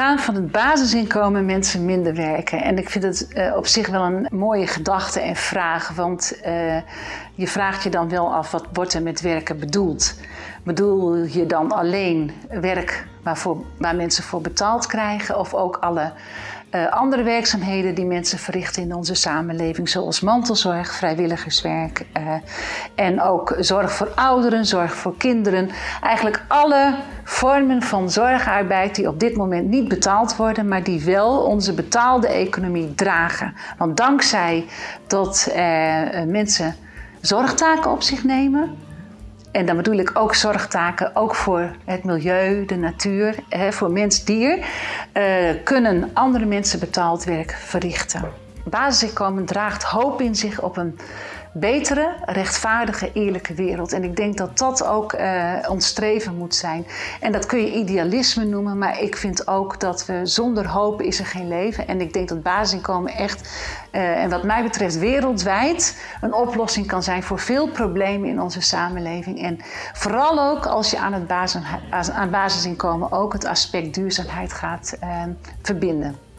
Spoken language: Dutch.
gaan van het basisinkomen mensen minder werken. En ik vind het uh, op zich wel een mooie gedachte en vraag. Want uh, je vraagt je dan wel af, wat wordt er met werken bedoeld? Bedoel je dan alleen werk waarvoor, waar mensen voor betaald krijgen? Of ook alle uh, andere werkzaamheden die mensen verrichten in onze samenleving, zoals mantelzorg, vrijwilligerswerk en ook zorg voor ouderen, zorg voor kinderen. Eigenlijk alle vormen van zorgarbeid die op dit moment niet betaald worden, maar die wel onze betaalde economie dragen. Want dankzij dat uh, mensen zorgtaken op zich nemen, en dan bedoel ik ook zorgtaken, ook voor het milieu, de natuur, hè, voor mens-dier, uh, kunnen andere mensen betaald werk verrichten. Basisinkomen draagt hoop in zich op een betere, rechtvaardige, eerlijke wereld. En ik denk dat dat ook uh, ons streven moet zijn. En dat kun je idealisme noemen, maar ik vind ook dat we zonder hoop is er geen leven. En ik denk dat basisinkomen echt, uh, en wat mij betreft wereldwijd, een oplossing kan zijn voor veel problemen in onze samenleving. En vooral ook als je aan het basis, aan basisinkomen ook het aspect duurzaamheid gaat uh, verbinden.